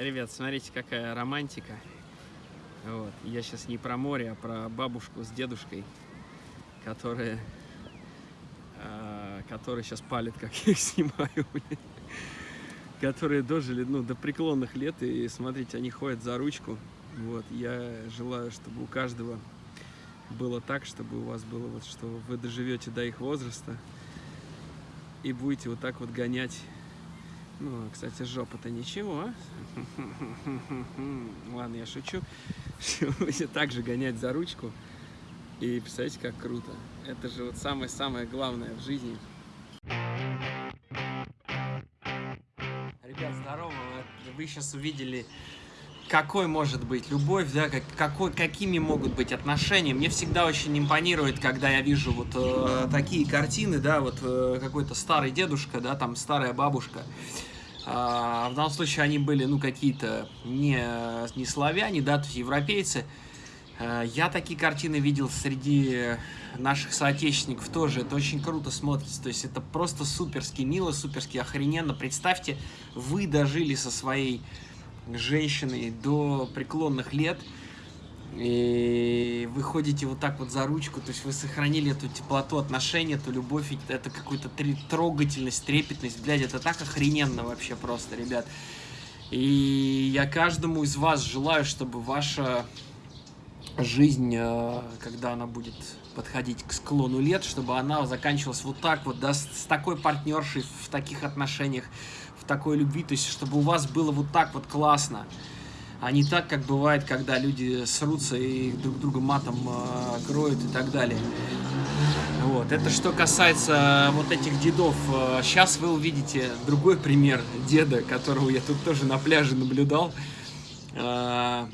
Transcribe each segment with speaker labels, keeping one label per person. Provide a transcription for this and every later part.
Speaker 1: Ребят, смотрите, какая романтика. Вот. Я сейчас не про море, а про бабушку с дедушкой, которые, э, которые сейчас палят, как я их снимаю. Которые дожили ну, до преклонных лет, и смотрите, они ходят за ручку. Вот. Я желаю, чтобы у каждого было так, чтобы у вас было вот, что вы доживете до их возраста и будете вот так вот гонять. Ну, кстати, жопа-то ничего. Ладно, я шучу. Будете также гонять за ручку. И представляете, как круто. Это же вот самое-самое главное в жизни. Ребят, здорово. Вы сейчас увидели какой может быть любовь, да, как, какой, какими могут быть отношения. Мне всегда очень импонирует, когда я вижу вот э, такие картины, да, вот э, какой-то старый дедушка, да, там старая бабушка. А, в данном случае они были, ну, какие-то не, не славяне, да, то есть европейцы. А, я такие картины видел среди наших соотечественников тоже. Это очень круто смотрится. То есть это просто суперски мило, суперски охрененно. Представьте, вы дожили со своей женщиной до преклонных лет, и вы ходите вот так вот за ручку, то есть вы сохранили эту теплоту отношения, эту любовь, это какую-то трогательность, трепетность, блядь, это так охрененно вообще просто, ребят. И я каждому из вас желаю, чтобы ваша жизнь, э, когда она будет подходить к склону лет, чтобы она заканчивалась вот так вот, да, с, такой партнершей в таких отношениях, такой любви, то есть чтобы у вас было вот так вот классно, а не так, как бывает, когда люди срутся и друг друга матом э, кроют и так далее. Вот, это что касается вот этих дедов. Сейчас вы увидите другой пример деда, которого я тут тоже на пляже наблюдал. Э,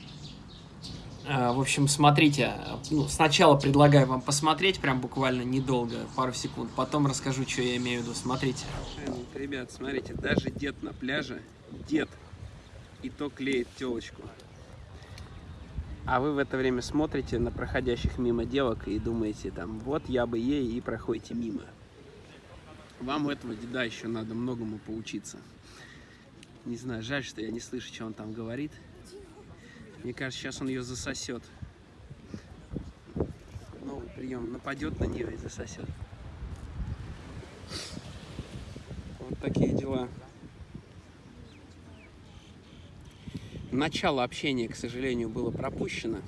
Speaker 1: э, в общем, смотрите, ну, сначала предлагаю вам посмотреть, прям буквально недолго, пару секунд, потом расскажу, что я имею в виду. Смотрите. Ребят, смотрите, даже дед на пляже, дед, и то клеит телочку. А вы в это время смотрите на проходящих мимо девок и думаете, там, вот я бы ей, и проходите мимо. Вам у этого деда еще надо многому поучиться. Не знаю, жаль, что я не слышу, что он там говорит. Мне кажется, сейчас он ее засосет. Новый прием. Нападет на нее и засосет. Вот такие дела. Начало общения, к сожалению, было пропущено.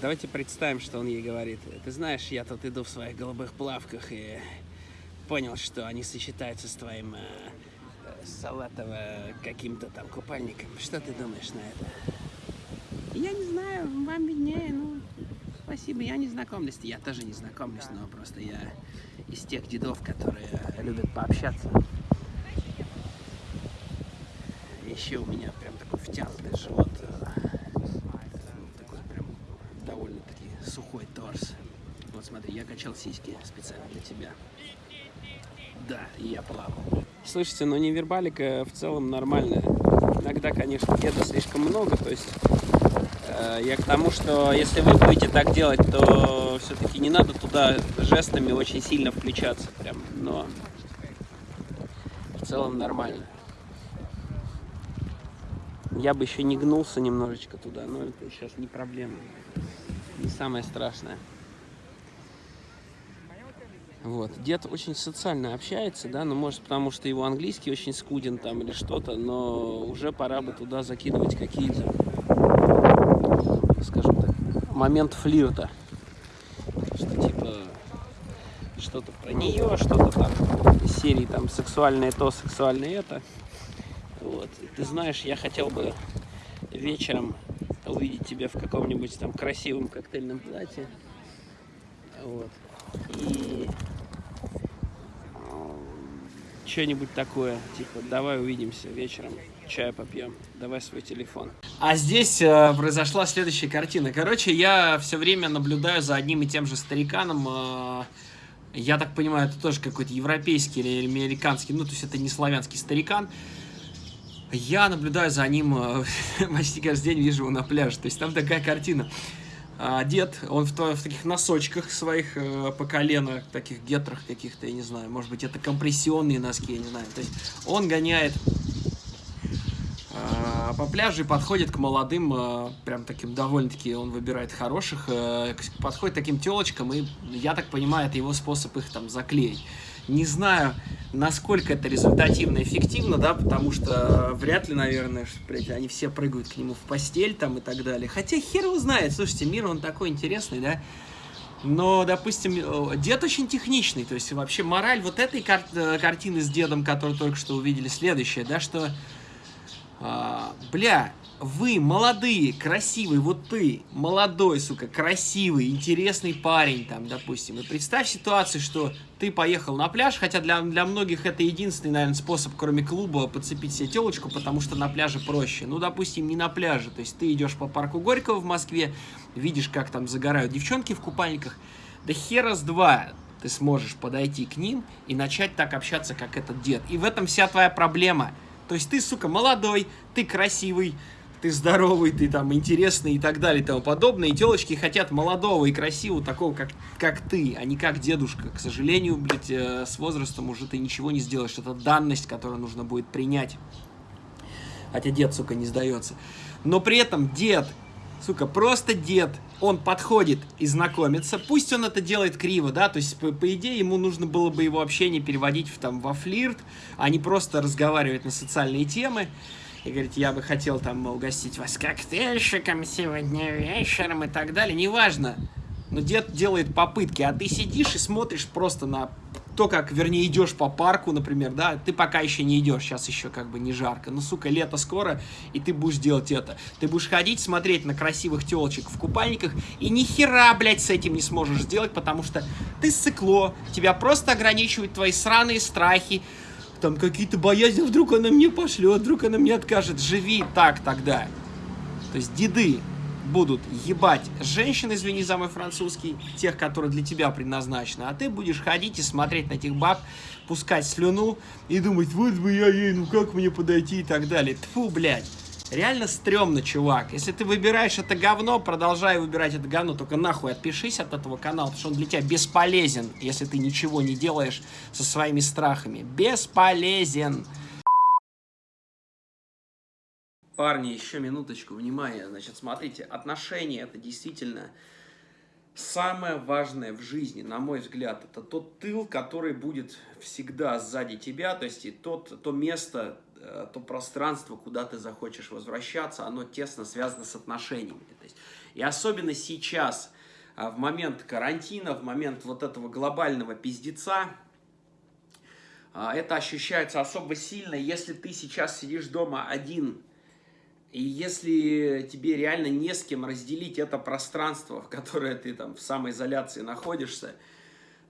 Speaker 1: Давайте представим, что он ей говорит. Ты знаешь, я тут иду в своих голубых плавках и понял, что они сочетаются с твоим э, салатово каким-то там купальником. Что ты думаешь на это? Я не знаю, вам виднее, ну, спасибо, я не знакомлюсь. Я тоже не знакомлюсь, но просто я из тех дедов, которые любят пообщаться. Еще у меня прям такой втянутый живот. Такой прям довольно-таки сухой торс. Вот смотри, я качал сиськи специально для тебя. Да, я плавал. Слышите, но невербалика в целом нормальная. Иногда, конечно, деда слишком много, то есть э, я к тому, что если вы будете так делать, то все-таки не надо туда жестами очень сильно включаться прям, но в целом нормально. Я бы еще не гнулся немножечко туда, но это сейчас не проблема, не самое страшное. Вот. Дед очень социально общается, да, ну, может, потому что его английский очень скуден там или что-то, но уже пора бы туда закидывать какие-то, скажем так, момент флирта. Что типа что-то про нее, что-то там серии там сексуальное то, сексуальное это. Вот. Ты знаешь, я хотел бы вечером увидеть тебя в каком-нибудь там красивом коктейльном платье. Вот. И что-нибудь такое, типа, давай увидимся вечером, чай попьем, давай свой телефон. А здесь э, произошла следующая картина. Короче, я все время наблюдаю за одним и тем же стариканом. Э, я так понимаю, это тоже какой-то европейский или американский, ну, то есть это не славянский старикан. Я наблюдаю за ним, э, почти каждый день вижу его на пляже. То есть там такая картина. а, дед, он в, в таких носочках своих э, по колено, таких гетрах каких-то, я не знаю, может быть, это компрессионные носки, я не знаю. То есть он гоняет э, по пляжу подходит к молодым, э, прям таким довольно-таки, он выбирает хороших, подходит к таким телочкам, и я так понимаю, это его способ их там заклеить. Не знаю, насколько это результативно и эффективно, да, потому что вряд ли, наверное, что, блядь, они все прыгают к нему в постель там и так далее. Хотя хер его знает, слушайте, мир он такой интересный, да. Но, допустим, э, дед очень техничный, то есть вообще мораль вот этой кар э, картины с дедом, которую только что увидели, следующая, да, что, а, бля, вы молодые, красивые, вот ты, молодой, сука, красивый, интересный парень, там, допустим, и представь ситуацию, что ты поехал на пляж, хотя для, для многих это единственный, наверное, способ, кроме клуба, подцепить себе телочку, потому что на пляже проще. Ну, допустим, не на пляже, то есть ты идешь по парку Горького в Москве, видишь, как там загорают девчонки в купальниках, да хера с два ты сможешь подойти к ним и начать так общаться, как этот дед. И в этом вся твоя проблема. То есть ты, сука, молодой, ты красивый, ты здоровый, ты там интересный и так далее и тому подобное. И телочки хотят молодого и красивого, такого, как, как ты, а не как дедушка. К сожалению, блядь, э, с возрастом уже ты ничего не сделаешь. Это данность, которую нужно будет принять. Хотя дед, сука, не сдается. Но при этом дед, сука, просто дед, он подходит и знакомится. Пусть он это делает криво, да, то есть, по, по идее, ему нужно было бы его общение переводить в, там, во флирт, а не просто разговаривать на социальные темы и говорит, я бы хотел там угостить вас коктейльщиком сегодня вечером и так далее, неважно. Но дед делает попытки, а ты сидишь и смотришь просто на то, как, вернее, идешь по парку, например, да, ты пока еще не идешь, сейчас еще как бы не жарко, но, сука, лето скоро, и ты будешь делать это. Ты будешь ходить, смотреть на красивых телочек в купальниках, и ни хера, блядь, с этим не сможешь сделать, потому что ты сыкло, тебя просто ограничивают твои сраные страхи, там какие-то боязни, вдруг она мне пошлет, вдруг она мне откажет. Живи так тогда. То есть деды будут ебать женщин, извини за мой французский, тех, которые для тебя предназначены, а ты будешь ходить и смотреть на этих баб, пускать слюну и думать, вот бы я ей, ну как мне подойти и так далее. Тфу, блядь. Реально стрёмно, чувак. Если ты выбираешь это говно, продолжай выбирать это говно, только нахуй отпишись от этого канала, потому что он для тебя бесполезен, если ты ничего не делаешь со своими страхами. Бесполезен. Парни, еще минуточку, внимания. Значит, смотрите, отношения это действительно самое важное в жизни, на мой взгляд. Это тот тыл, который будет всегда сзади тебя, то есть и тот, то место, Э, то пространство, куда ты захочешь возвращаться, оно тесно связано с отношениями. То есть, и особенно сейчас, э, в момент карантина, в момент вот этого глобального пиздеца, э, это ощущается особо сильно, если ты сейчас сидишь дома один, и если тебе реально не с кем разделить это пространство, в которое ты там в самоизоляции находишься,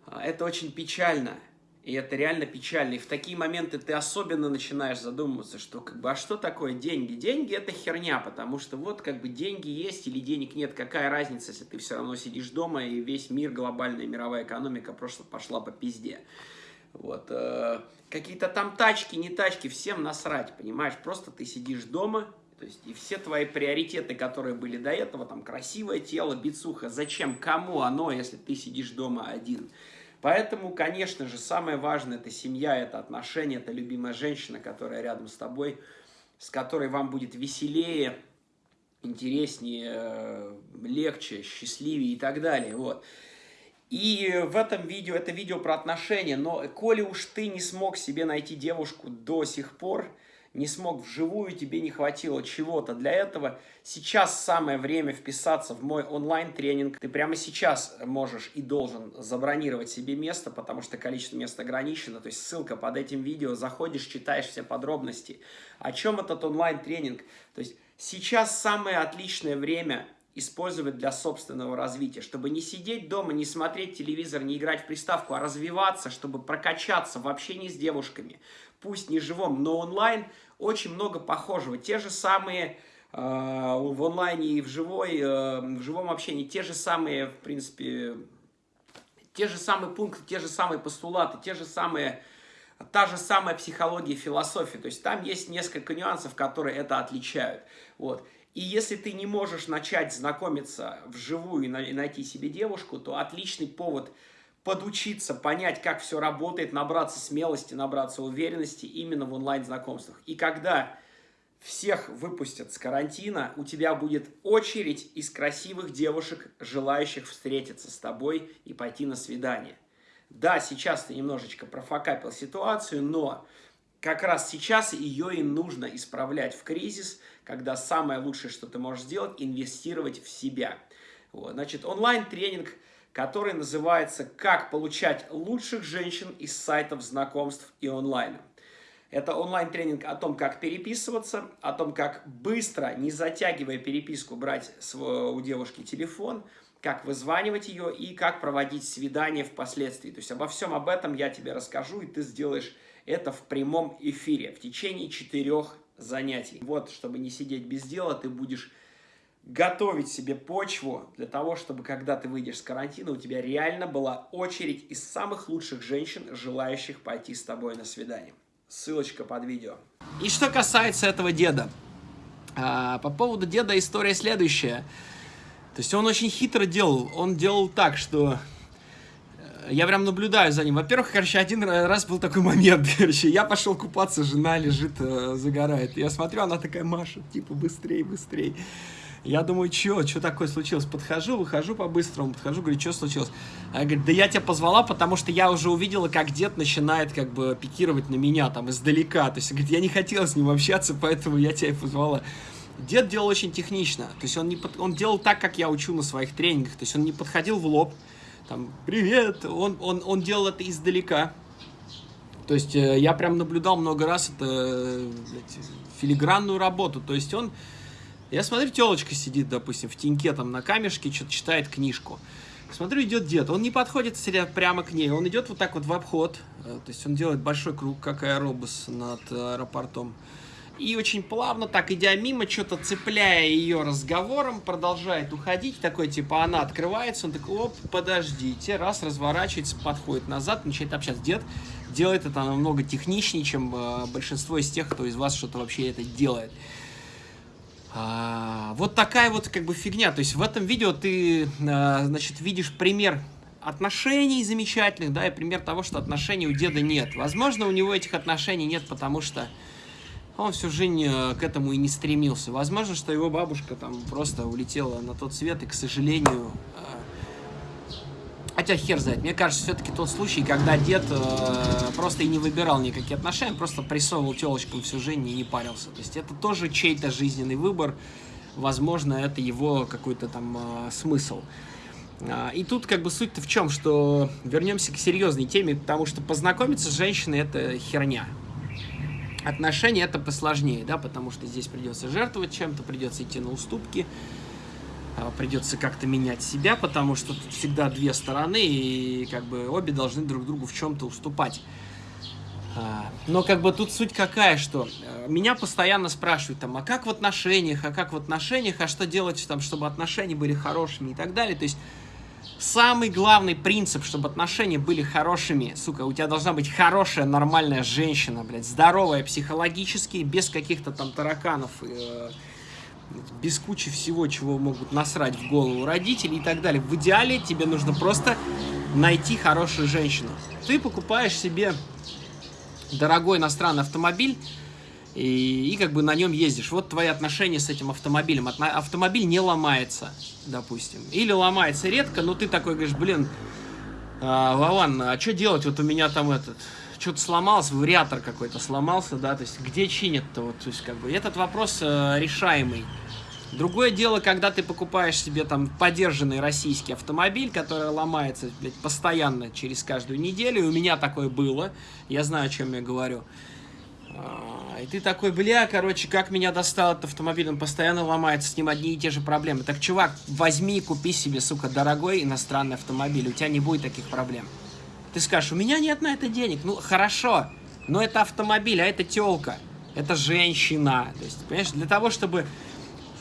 Speaker 1: это очень печально. И это реально печально. И в такие моменты ты особенно начинаешь задумываться, что как бы, а что такое деньги? Деньги это херня, потому что вот как бы деньги есть или денег нет, какая разница, если ты все равно сидишь дома и весь мир, глобальная мировая экономика просто пошла по пизде. Вот. Э, Какие-то там тачки, не тачки, всем насрать, понимаешь? Просто ты сидишь дома, то есть и все твои приоритеты, которые были до этого, там красивое тело, бицуха, зачем, кому оно, если ты сидишь дома один? Поэтому, конечно же, самое важное – это семья, это отношения, это любимая женщина, которая рядом с тобой, с которой вам будет веселее, интереснее, легче, счастливее и так далее. Вот. И в этом видео, это видео про отношения, но коли уж ты не смог себе найти девушку до сих пор, не смог вживую, тебе не хватило чего-то для этого, сейчас самое время вписаться в мой онлайн-тренинг. Ты прямо сейчас можешь и должен забронировать себе место, потому что количество мест ограничено. То есть ссылка под этим видео, заходишь, читаешь все подробности. О чем этот онлайн-тренинг? То есть сейчас самое отличное время использовать для собственного развития, чтобы не сидеть дома, не смотреть телевизор, не играть в приставку, а развиваться, чтобы прокачаться в общении с девушками, пусть не живом, но онлайн, очень много похожего. Те же самые э, в онлайне и в, живой, э, в живом общении, те же самые, в принципе, те же самые пункты, те же самые постулаты, те же самые, та же самая психология и философия. То есть там есть несколько нюансов, которые это отличают. Вот. И если ты не можешь начать знакомиться вживую и найти себе девушку, то отличный повод подучиться, понять, как все работает, набраться смелости, набраться уверенности именно в онлайн-знакомствах. И когда всех выпустят с карантина, у тебя будет очередь из красивых девушек, желающих встретиться с тобой и пойти на свидание. Да, сейчас ты немножечко профокапил ситуацию, но как раз сейчас ее и нужно исправлять в кризис, когда самое лучшее, что ты можешь сделать, инвестировать в себя. Вот. Значит, онлайн-тренинг, который называется «Как получать лучших женщин из сайтов знакомств и онлайна». Это онлайн-тренинг о том, как переписываться, о том, как быстро, не затягивая переписку, брать у девушки телефон, как вызванивать ее и как проводить свидание впоследствии. То есть обо всем об этом я тебе расскажу, и ты сделаешь это в прямом эфире в течение четырех занятий. Вот, чтобы не сидеть без дела, ты будешь готовить себе почву для того, чтобы когда ты выйдешь с карантина, у тебя реально была очередь из самых лучших женщин, желающих пойти с тобой на свидание. Ссылочка под видео. И что касается этого деда. А, по поводу деда история следующая. То есть он очень хитро делал. Он делал так, что э, я прям наблюдаю за ним. Во-первых, короче, один раз был такой момент, короче, я пошел купаться, жена лежит, э, загорает. Я смотрю, она такая машет, типа, быстрей, быстрей. Я думаю, что, что такое случилось? Подхожу, выхожу по-быстрому, подхожу, говорю, что случилось? Она говорит, да я тебя позвала, потому что я уже увидела, как дед начинает как бы пикировать на меня там издалека. То есть, говорит, я не хотела с ним общаться, поэтому я тебя и позвала. Дед делал очень технично, то есть он, не под... он делал так, как я учу на своих тренингах, то есть он не подходил в лоб, там, привет, он, он, он делал это издалека. То есть э, я прям наблюдал много раз это блядь, филигранную работу, то есть он я смотрю, телочка сидит, допустим, в теньке там на камешке, что-то читает книжку. Смотрю, идет дед. Он не подходит прямо к ней, он идет вот так вот в обход. Э, то есть он делает большой круг, как аэробус над аэропортом. И очень плавно, так идя мимо, что-то цепляя ее разговором, продолжает уходить. Такой, типа, она открывается, он такой, оп, подождите. Раз, разворачивается, подходит назад, начинает общаться. Дед делает это намного техничнее, чем э, большинство из тех, кто из вас что-то вообще это делает. А, вот такая вот как бы фигня. То есть в этом видео ты, а, значит, видишь пример отношений замечательных, да, и пример того, что отношений у деда нет. Возможно, у него этих отношений нет, потому что он всю жизнь э, к этому и не стремился. Возможно, что его бабушка там просто улетела на тот свет, и, к сожалению, Хотя хер знает. Мне кажется, все-таки тот случай, когда дед э, просто и не выбирал никакие отношения, просто прессовывал телочкам всю жизнь и не парился. То есть это тоже чей-то жизненный выбор. Возможно, это его какой-то там э, смысл. А, и тут как бы суть-то в чем, что вернемся к серьезной теме, потому что познакомиться с женщиной это херня. Отношения это посложнее, да, потому что здесь придется жертвовать чем-то, придется идти на уступки. А, придется как-то менять себя, потому что тут всегда две стороны, и как бы обе должны друг другу в чем-то уступать. А, но как бы тут суть какая, что э, меня постоянно спрашивают, там, а как в отношениях, а как в отношениях, а что делать, там, чтобы отношения были хорошими и так далее. То есть самый главный принцип, чтобы отношения были хорошими, сука, у тебя должна быть хорошая, нормальная женщина, блядь, здоровая психологически, без каких-то там тараканов, э, без кучи всего, чего могут насрать в голову родители и так далее. В идеале тебе нужно просто найти хорошую женщину. Ты покупаешь себе дорогой иностранный автомобиль, и, и как бы на нем ездишь. Вот твои отношения с этим автомобилем. Автомобиль не ломается, допустим. Или ломается редко, но ты такой говоришь, блин, а, Вован, а что делать? Вот у меня там этот что-то сломался, вариатор какой-то сломался, да, то есть где чинят-то, вот, то есть как бы этот вопрос э, решаемый. Другое дело, когда ты покупаешь себе там подержанный российский автомобиль, который ломается блядь, постоянно через каждую неделю, и у меня такое было, я знаю, о чем я говорю. А, и ты такой, бля, короче, как меня достал этот автомобиль, он постоянно ломается, с ним одни и те же проблемы. Так, чувак, возьми и купи себе, сука, дорогой иностранный автомобиль, у тебя не будет таких проблем. Ты скажешь, у меня нет на это денег. Ну, хорошо, но это автомобиль, а это телка, это женщина. То есть, понимаешь, для того, чтобы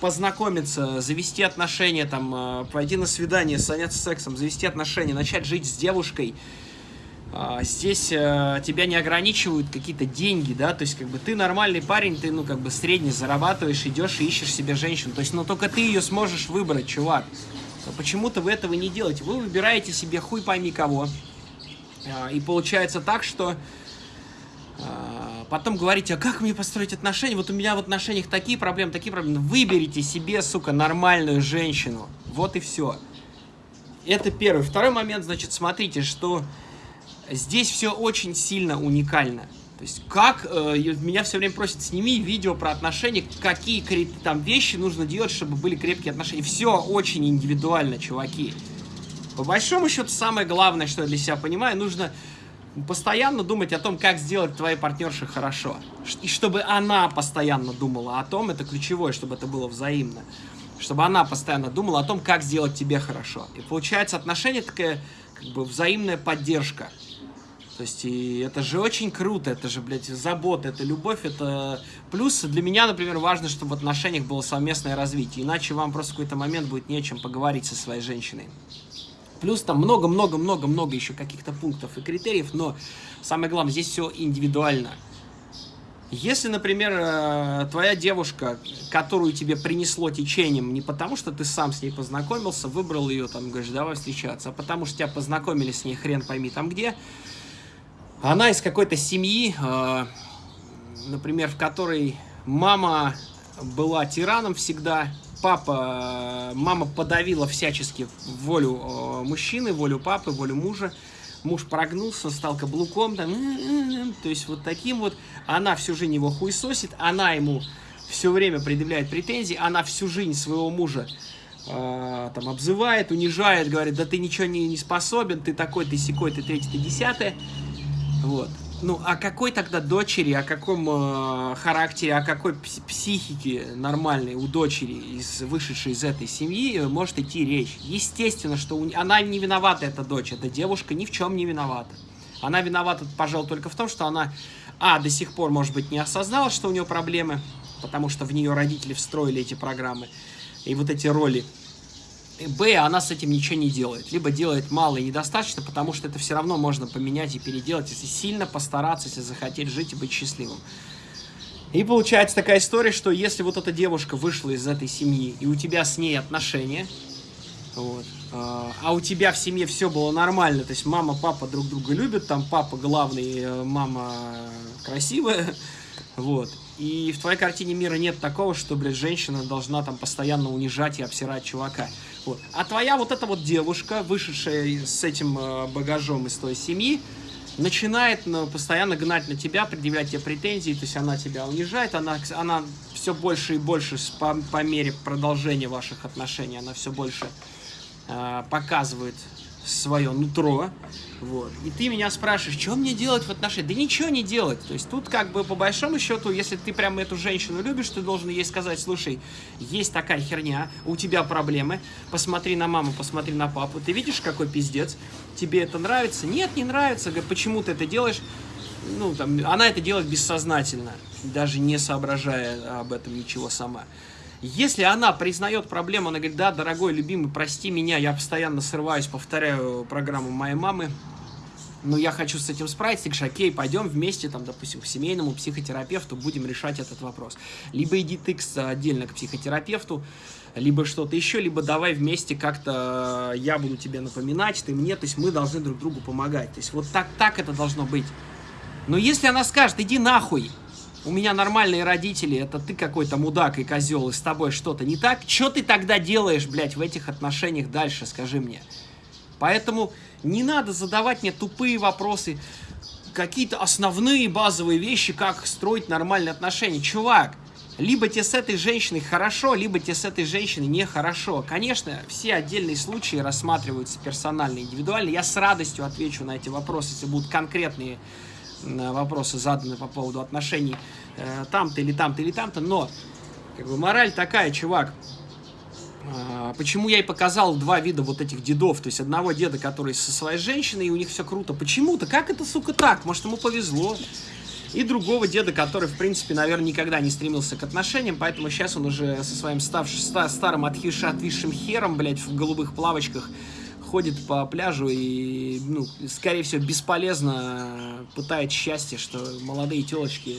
Speaker 1: познакомиться, завести отношения, там, э, пойти на свидание, заняться сексом, завести отношения, начать жить с девушкой, а, здесь а, тебя не ограничивают какие-то деньги, да, то есть как бы ты нормальный парень, ты, ну, как бы средний зарабатываешь, идешь и ищешь себе женщину, то есть, ну, только ты ее сможешь выбрать, чувак. Но почему-то вы этого не делаете, вы выбираете себе хуй пойми кого, а, и получается так, что а, потом говорите, а как мне построить отношения? Вот у меня в отношениях такие проблемы, такие проблемы. Выберите себе, сука, нормальную женщину. Вот и все. Это первый. Второй момент, значит, смотрите, что здесь все очень сильно уникально. То есть, как, э, меня все время просят, сними видео про отношения, какие там вещи нужно делать, чтобы были крепкие отношения. Все очень индивидуально, чуваки. По большому счету, самое главное, что я для себя понимаю, нужно постоянно думать о том, как сделать твоей партнерше хорошо. И чтобы она постоянно думала о том, это ключевое, чтобы это было взаимно. Чтобы она постоянно думала о том, как сделать тебе хорошо. И получается отношение такая, как бы, взаимная поддержка. То есть, и это же очень круто, это же, блядь, забота, это любовь, это... Плюс для меня, например, важно, чтобы в отношениях было совместное развитие, иначе вам просто в какой-то момент будет нечем поговорить со своей женщиной. Плюс там много-много-много-много еще каких-то пунктов и критериев, но самое главное, здесь все индивидуально. Если, например, э, твоя девушка, которую тебе принесло течением, не потому что ты сам с ней познакомился, выбрал ее, там, говоришь, давай встречаться, а потому что тебя познакомили с ней хрен пойми там где, она из какой-то семьи, э, например, в которой мама была тираном всегда, папа, мама подавила всячески волю э, мужчины, волю папы, волю мужа. Муж прогнулся, стал каблуком, там, то есть вот таким вот. Она всю жизнь его хуесосит, она ему все время предъявляет претензии, она всю жизнь своего мужа э, там обзывает, унижает, говорит, да ты ничего не, не способен, ты такой, ты секой, ты третий, ты десятый. Вот. Ну, о какой тогда дочери, о каком э, характере, о какой психике нормальной у дочери, из, вышедшей из этой семьи, э, может идти речь? Естественно, что у, она не виновата, эта дочь, эта девушка ни в чем не виновата. Она виновата, пожалуй, только в том, что она, а, до сих пор, может быть, не осознала, что у нее проблемы, потому что в нее родители встроили эти программы и вот эти роли Б, она с этим ничего не делает. Либо делает мало и недостаточно, потому что это все равно можно поменять и переделать, если сильно постараться, если захотеть жить и быть счастливым. И получается такая история, что если вот эта девушка вышла из этой семьи, и у тебя с ней отношения, вот, а, а у тебя в семье все было нормально, то есть мама, папа друг друга любят, там папа главный, э, мама красивая, вот, и в твоей картине мира нет такого, что, блядь, женщина должна там постоянно унижать и обсирать чувака. Вот. А твоя вот эта вот девушка, вышедшая с этим э, багажом из той семьи, начинает ну, постоянно гнать на тебя, предъявлять тебе претензии, то есть она тебя унижает, она, она все больше и больше по, по мере продолжения ваших отношений, она все больше э, показывает свое нутро, вот. И ты меня спрашиваешь, что мне делать в отношениях? Да ничего не делать. То есть тут как бы по большому счету, если ты прям эту женщину любишь, ты должен ей сказать, слушай, есть такая херня, у тебя проблемы, посмотри на маму, посмотри на папу, ты видишь, какой пиздец, тебе это нравится? Нет, не нравится. Почему ты это делаешь? Ну, там, она это делает бессознательно, даже не соображая об этом ничего сама. Если она признает проблему, она говорит, да, дорогой, любимый, прости меня, я постоянно срываюсь, повторяю программу моей мамы, но я хочу с этим справиться, ты говоришь, окей, пойдем вместе, там, допустим, к семейному психотерапевту, будем решать этот вопрос. Либо иди ты отдельно к психотерапевту, либо что-то еще, либо давай вместе как-то я буду тебе напоминать, ты мне, то есть мы должны друг другу помогать. То есть вот так, так это должно быть. Но если она скажет, иди нахуй, у меня нормальные родители, это ты какой-то мудак и козел, и с тобой что-то не так, что ты тогда делаешь, блядь, в этих отношениях дальше, скажи мне. Поэтому не надо задавать мне тупые вопросы, какие-то основные базовые вещи, как строить нормальные отношения. Чувак, либо тебе с этой женщиной хорошо, либо тебе с этой женщиной нехорошо. Конечно, все отдельные случаи рассматриваются персонально, индивидуально. Я с радостью отвечу на эти вопросы, если будут конкретные вопросы заданы по поводу отношений э, там-то или там-то или там-то, но как бы мораль такая, чувак, э, почему я и показал два вида вот этих дедов, то есть одного деда, который со своей женщиной, и у них все круто, почему-то, как это, сука, так, может ему повезло, и другого деда, который, в принципе, наверное, никогда не стремился к отношениям, поэтому сейчас он уже со своим ставшим, старым отхившим, отвисшим хером, блядь, в голубых плавочках, ходит по пляжу и, ну, скорее всего, бесполезно пытает счастье, что молодые телочки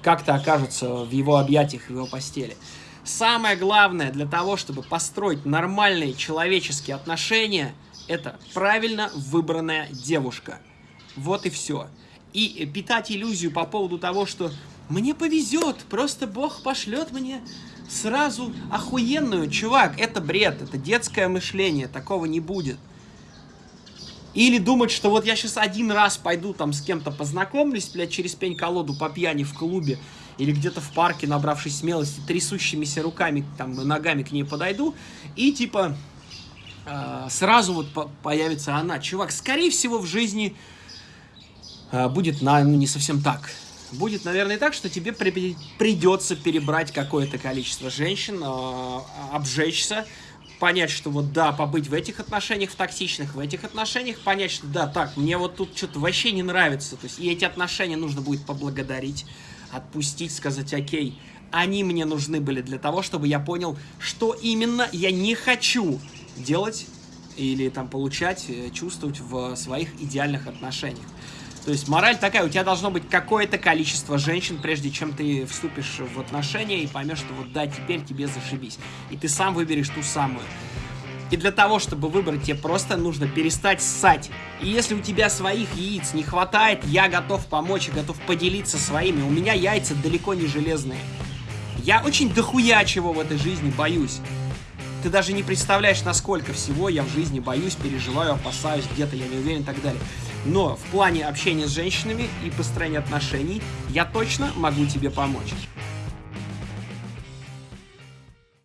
Speaker 1: как-то окажутся в его объятиях, в его постели. Самое главное для того, чтобы построить нормальные человеческие отношения, это правильно выбранная девушка. Вот и все. И питать иллюзию по поводу того, что мне повезет, просто Бог пошлет мне сразу охуенную. Чувак, это бред, это детское мышление, такого не будет. Или думать, что вот я сейчас один раз пойду там с кем-то познакомлюсь, блядь, через пень-колоду по пьяни в клубе, или где-то в парке, набравшись смелости, трясущимися руками, там, ногами к ней подойду, и типа э, сразу вот по появится она. Чувак, скорее всего, в жизни э, будет на, ну, не совсем так. Будет, наверное, так, что тебе при придется перебрать какое-то количество женщин, э, обжечься, понять, что вот да, побыть в этих отношениях, в токсичных, в этих отношениях, понять, что да, так, мне вот тут что-то вообще не нравится, то есть и эти отношения нужно будет поблагодарить, отпустить, сказать, окей, они мне нужны были для того, чтобы я понял, что именно я не хочу делать или там получать, э, чувствовать в своих идеальных отношениях. То есть мораль такая, у тебя должно быть какое-то количество женщин, прежде чем ты вступишь в отношения и поймешь, что вот да, теперь тебе зашибись. И ты сам выберешь ту самую. И для того, чтобы выбрать, тебе просто нужно перестать ссать. И если у тебя своих яиц не хватает, я готов помочь и готов поделиться своими. У меня яйца далеко не железные. Я очень дохуя чего в этой жизни боюсь. Ты даже не представляешь, насколько всего я в жизни боюсь, переживаю, опасаюсь, где-то я не уверен и так далее. Но в плане общения с женщинами и построения отношений я точно могу тебе помочь.